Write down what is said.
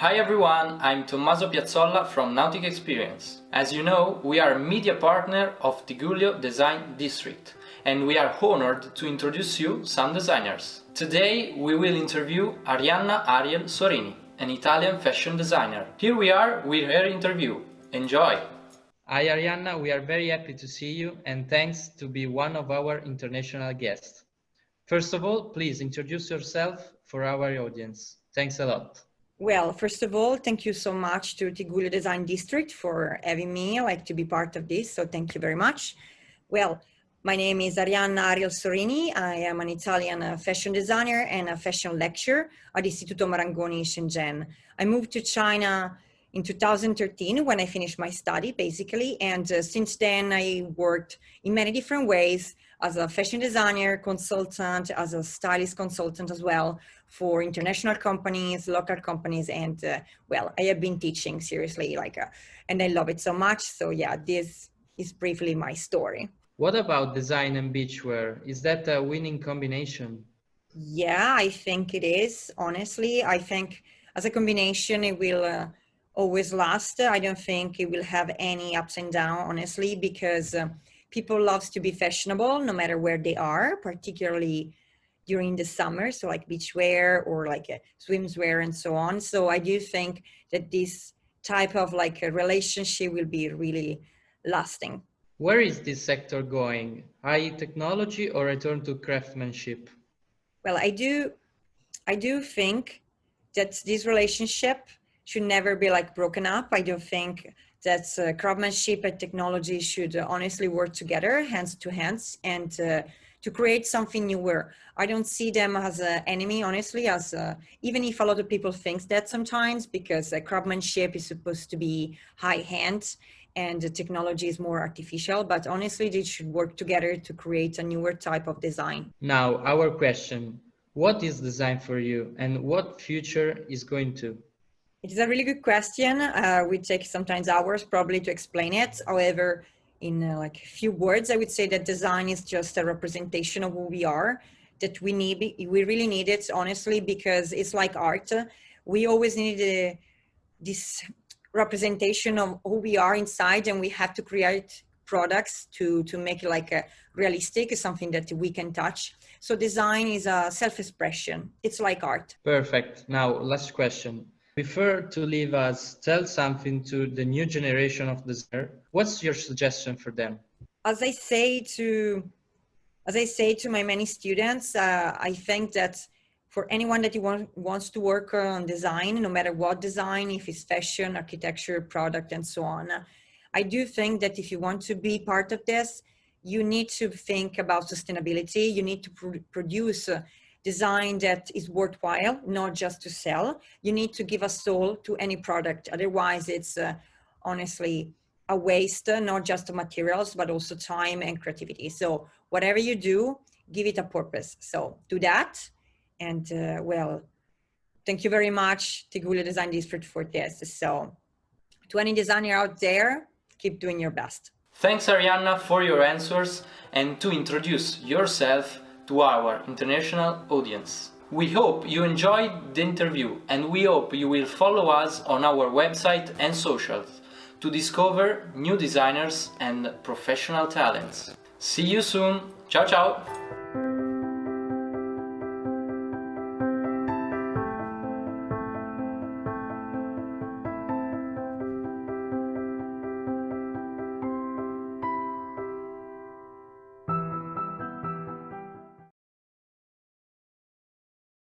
Hi everyone, I'm Tommaso Piazzolla from Nautic Experience. As you know, we are a media partner of Tigullio Design District and we are honored to introduce you some designers. Today we will interview Arianna Ariel Sorini, an Italian fashion designer. Here we are with her interview. Enjoy! Hi Arianna, we are very happy to see you and thanks to be one of our international guests. First of all, please introduce yourself for our audience. Thanks a lot. Well, first of all, thank you so much to Tigullio Design District for having me I like to be part of this. So thank you very much. Well, my name is Arianna Ariel Sorini. I am an Italian uh, fashion designer and a fashion lecturer at Istituto Marangoni Shenzhen. I moved to China in 2013 when I finished my study basically. And uh, since then I worked in many different ways as a fashion designer, consultant, as a stylist consultant as well for international companies, local companies, and uh, well, I have been teaching seriously, like, uh, and I love it so much. So yeah, this is briefly my story. What about design and beachwear? Is that a winning combination? Yeah, I think it is. Honestly, I think as a combination, it will uh, always last. I don't think it will have any ups and downs, honestly, because uh, people loves to be fashionable no matter where they are, particularly during the summer, so like beachwear or like a swimwear and so on. So I do think that this type of like a relationship will be really lasting. Where is this sector going? High technology or return to craftsmanship? Well, I do, I do think that this relationship should never be like broken up. I don't think that uh, craftsmanship and technology should uh, honestly work together, hands to hands, and uh, to create something newer. I don't see them as an enemy, honestly, as uh, even if a lot of people think that sometimes, because uh, craftsmanship is supposed to be high hand and the technology is more artificial, but honestly, they should work together to create a newer type of design. Now, our question, what is design for you and what future is going to? It is a really good question. Uh, we take sometimes hours probably to explain it. However, in uh, like a few words, I would say that design is just a representation of who we are, that we need, we really need it, honestly, because it's like art. We always need a, uh, this representation of who we are inside and we have to create products to, to make it like a realistic, something that we can touch. So design is a self-expression. It's like art. Perfect. Now, last question prefer to leave us tell something to the new generation of designer, what's your suggestion for them? As I say to, as I say to my many students, uh, I think that for anyone that want, wants to work on design, no matter what design, if it's fashion, architecture, product, and so on, I do think that if you want to be part of this, you need to think about sustainability. You need to pr produce design that is worthwhile, not just to sell. You need to give a soul to any product. Otherwise, it's uh, honestly a waste, uh, not just materials, but also time and creativity. So whatever you do, give it a purpose. So do that. And uh, well, thank you very much, Tigullio Design District for this. So to any designer out there, keep doing your best. Thanks Arianna for your answers and to introduce yourself to our international audience. We hope you enjoyed the interview and we hope you will follow us on our website and socials to discover new designers and professional talents. See you soon. Ciao ciao!